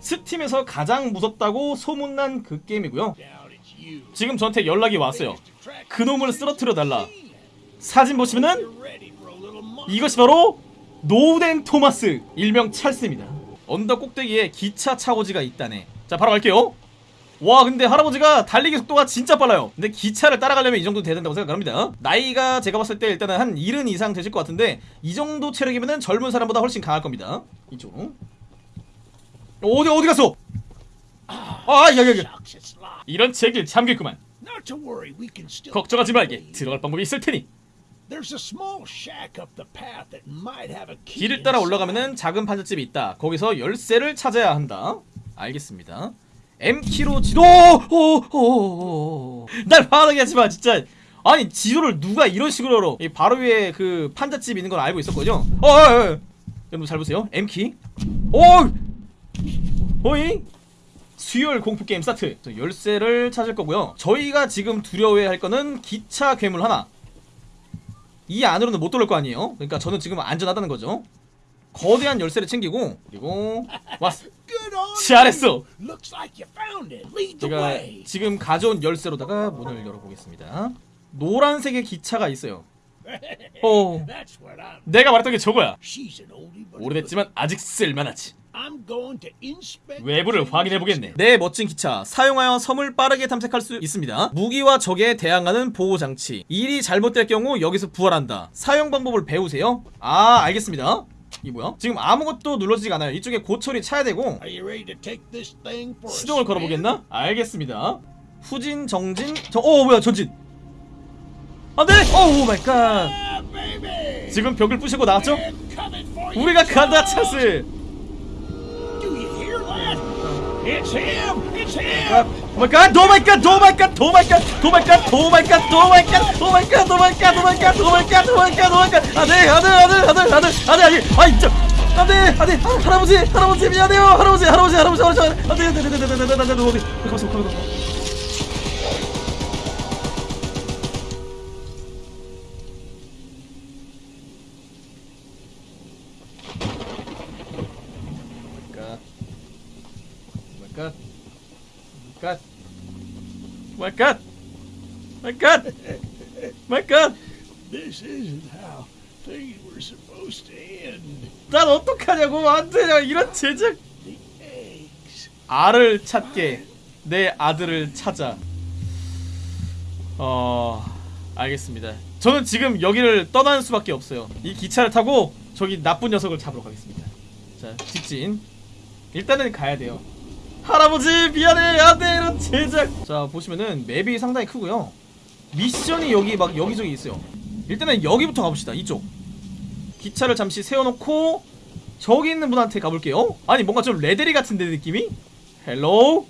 스팀에서 가장 무섭다고 소문난 그 게임이고요. 지금 저한테 연락이 왔어요. 그놈을 쓰러뜨려 달라. 사진 보시면은 이것이 바로 노우덴 토마스 일명 찰스입니다. 언덕 꼭대기에 기차 차고지가 있다네. 자 바로 갈게요. 와 근데 할아버지가 달리기 속도가 진짜 빨라요 근데 기차를 따라가려면 이 정도 돼야 된다고 생각합니다 나이가 제가 봤을 때 일단은 한 70 이상 되실 것 같은데 이 정도 체력이면 젊은 사람보다 훨씬 강할 겁니다 이쪽으로 어디 어디 갔어? 아 여기 여기 이런 제길 잠겼구만. 걱정하지 말게. 들어갈 방법이 있을 테니. 길을 따라. 올라가면은 작은 판잣집이 있다. 거기서 열쇠를 찾아야 한다. 알겠습니다. M키로 지도! 날 화나게 하지마 진짜. 아니 지도를 누가 이런 식으로 열어? 이 바로 위에 그 판잣집 있는 걸 알고 있었거든요. 어, 어, 어. 여러분 잘 보세요. M키 오 어이 수혈 공포 게임 스타트. 자, 열쇠를 찾을 거고요. 저희가 지금 두려워해야 할 거는 기차 괴물 하나. 이 안으로는 못 들어올 거 아니에요? 그러니까 저는 지금 안전하다는 거죠. 거대한 열쇠를 챙기고 그리고 왔어. 잘했어. 제가. 지금 가져온 열쇠로다가 문을 열어보겠습니다. 노란색의 기차가 있어요. 어. 내가 말했던 게 저거야. 오래됐지만 아직 쓸만하지 goodie. I'm going to inspect. 외부를 확인해보겠네 내 멋진 기차 사용하여 섬을 빠르게 탐색할 수 있습니다 무기와 적에 대항하는 보호장치 일이 잘못될 경우 여기서 부활한다 사용 방법을 배우세요 아 알겠습니다 이 뭐야? 지금 아무것도 눌러지지가 않아요 이쪽에 고철이 차야 되고 Are you ready to take this thing for a 시동을? 걸어보겠나? 알겠습니다 후진 정진 저.. 어 뭐야 전진 안돼! Oh my God. 지금 벽을 부시고 나왔죠? 우리가 간다 찬스 It's him. It's him. Oh my God! Oh my God! Oh my God! Oh my God! Oh my God! Oh my God! Oh my God! Oh my God! Oh my God! Oh my God! Oh my God! Oh my God! 오 마이 갓! 안돼! 안돼! 안돼! 안돼! 안돼! 안돼! 안돼! 아이 진짜 안돼! 안돼! 아, 할아버지! 할아버지 미안해요! 할아버지! 할아버지! 할아버지! 할아버지! 안돼! 안돼! 안돼! 안돼! 안돼! 안돼! 안돼! 어디? 가만있어 가만있어 my god. My god. My god. My god. My god. This isn't how things were supposed to end. 난 어떡하냐고 안돼 이런 제작. 알을 찾게 내 아들을 찾아 어 알겠습니다 저는 지금 여기를 떠나는 수밖에 없어요 이 기차를 타고 저기 나쁜 녀석을 잡으러 가겠습니다 자 직진 일단은 가야 돼요 할아버지 미안해. 안돼. 이런 제작. 자 보시면은 맵이 상당히 크고요. 미션이 여기 막 여기저기 있어요. 일단은 여기부터 가봅시다. 이쪽. 기차를 잠시 세워놓고 저기 있는 분한테 가볼게요. 아니 뭔가 좀 레데리 같은데 느낌이? hello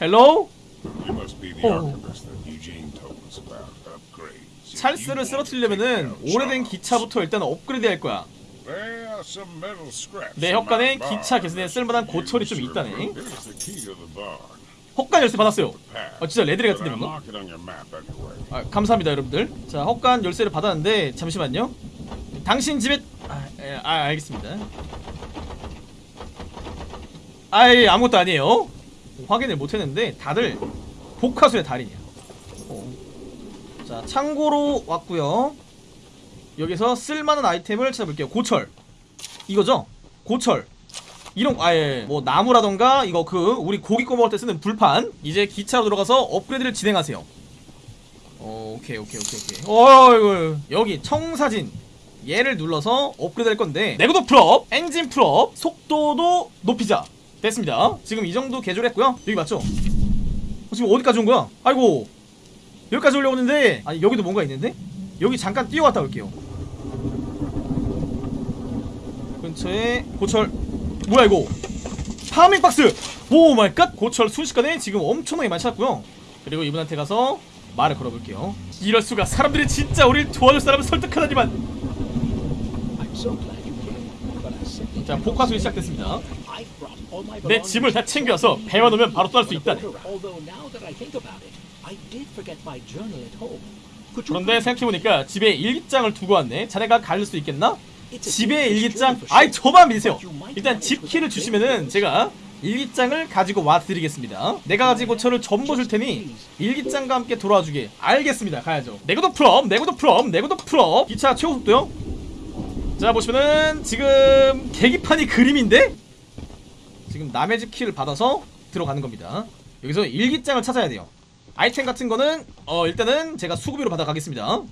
hello. 찰스를 쓰러뜨리려면은 오래된 기차부터 일단 업그레이드 할 거야 내 barn 기차 개선에 쓸만한 고철이 좀 있다네. 헛간 열쇠 받았어요. 아 진짜 레데리 같은데 뭔가. 아, 감사합니다 여러분들. 자 헛간 열쇠를 받았는데 잠시만요. 당신 집에 아, 예, 아 알겠습니다. 아예 아무것도 아니에요. 확인을 못했는데 다들 복화술의 달인이야 어. 자 창고로 왔고요. 여기서 쓸만한 아이템을 찾아볼게요. 고철 이거죠? 고철. 이런 거- 아예 뭐 나무라던가 이거 그 우리 고기 구워 먹을 때 쓰는 불판. 이제 기차로 들어가서 업그레이드를 진행하세요. 어, 오케이 오케이 오케이 오케이. 어이구. 여기 청사진. 얘를 눌러서 업그레이드 할 건데. 내구도 full up. 엔진 full up. 속도도 높이자. 됐습니다. 지금 이 정도 개조했고요. 여기 맞죠? 어, 지금 어디까지 온 거야? 아이고. 여기까지 올려고 했는데. 아니 여기도 뭔가 있는데? 여기 잠깐 뛰어갔다 올게요 근처에 고철. 뭐야 이거? farming 박스! Oh my god! 고철 순식간에 지금 엄청나게 많이 찾았고요. 그리고 이분한테 가서 말을 걸어볼게요. 이럴 수가. 사람들이 진짜 우리를 도와줄 사람을 설득하다니만. 자 복화술이 시작됐습니다. 내 짐을 다 챙겨서 배만 오면 바로 떠날 수 있다네. 그런데 생각해보니까 집에 일기장을 두고 왔네. 자네가 가릴 수 있겠나? 집에 일기장 아이 저만 믿으세요. 일단 집 키를 주시면은 제가 일기장을 가지고 와드리겠습니다. 내가 가진 고철을 전부 줄 테니 일기장과 함께 돌아와 주게. 알겠습니다. 가야죠. 내구도 full up 내구도 full up 내구도 full up. 기차 최고 속도요. 자 보시면은 지금 계기판이 그림인데 지금 남의 집 키를 받아서 들어가는 겁니다. 여기서 일기장을 찾아야 돼요. 아이템 같은 거는 어 일단은 제가 수급비로 받아가겠습니다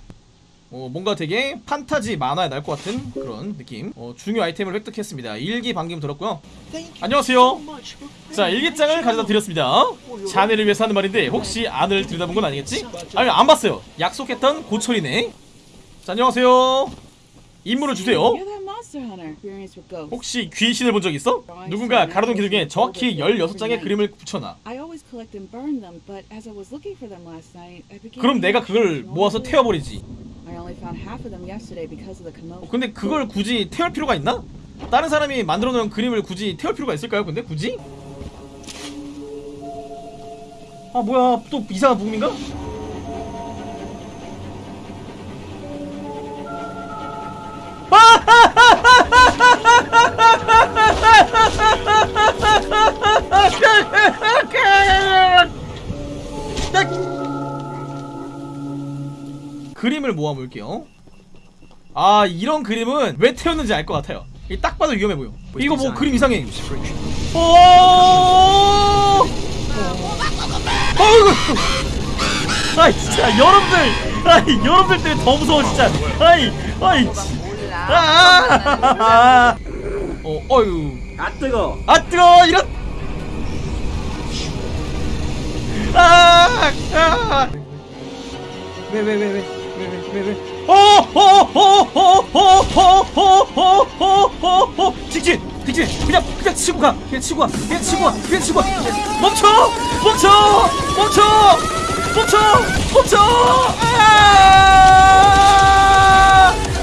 어, 뭔가 되게 판타지 만화에 날 것 같은 그런 느낌. 어, 중요 아이템을 획득했습니다. 일기 방금 들었고요. 안녕하세요. 자 일기장을 가져다 드렸습니다. 자네를 위해서 하는 말인데 혹시 안을 들여다본 건 아니겠지? 아니 안 봤어요. 약속했던 고철이네. 자 안녕하세요. 임무를 주세요. 혹시 귀신을 본 적 있어? 누군가 가로등 기둥에 정확히 16장의 그림을 붙여놔. 그럼 내가 그걸 모아서. 태워버리지 I only found half of them yesterday because of the commotion. 근데 그걸 굳이 태울 필요가 있나? 다른 사람이 만들어 놓은 그림을 굳이 태울 필요가 있을까요? 근데 굳이? 아 뭐야 또 이상한 부금인가? 그림을 모아 볼게요. 아 이런 그림은 왜 태웠는지 알 것 같아요. 이딱 봐도 위험해 보여. 이거 뭐 그림 이상해. 오! 어이구! 아이 진짜 여러분들, 아이 여러분들 때문에 더 무서워 진짜. 아이, 아이. 진- 아, 아, 아, 아. 어, 어유. 아 뜨거. 아 뜨거 이런. 아, 아. 왜왜왜왜 왜 왜 왜? 오호호호호호호호호호호호 직진 직진 그냥 그냥 치고 가 그냥 치고 가 그냥 치고 가 그냥 치고 가 멈춰 멈춰 멈춰 멈춰 멈춰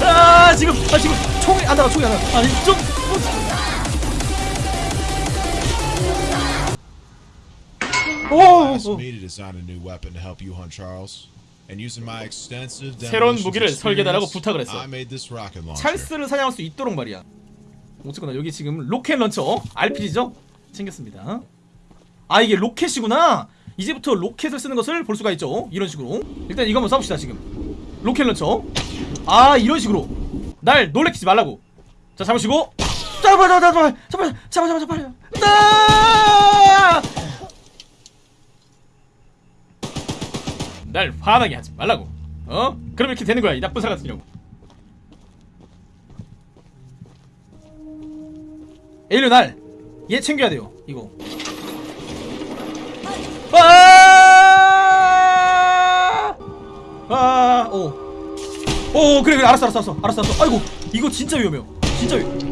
아, 아 지금 아 지금 총이 안 나가 총이 안 나가 아니 좀 오, asked 오. me to design a new weapon to help you hunt Charles. 새로운 무기를 설계해달라고 부탁을 했어. 찰스를 사냥할 수 있도록 말이야. 어쨌거나 여기 지금 rocket launcher RPG죠? 챙겼습니다. 아 이게 로켓이구나. 이제부터 로켓을 쓰는 것을 볼 수가 있죠. 이런 식으로. 일단 이거 한번 써봅시다 지금. Rocket launcher. 아 이런 식으로. 날 놀래키지 말라고. 자 잡으시고. 잡아 잡아 잡아 잡아 잡아 잡아 잡아. 아! 날 화나게 하지 말라고. 어? 그럼 이렇게 되는 거야 이 나쁜 사람 같은 경우. 에일리 날! 얘 챙겨야 돼요 이거 아! 아! 그래 그래 알았어 알았어 알았어 알았어 아이고 이거 진짜 위험해요 진짜 위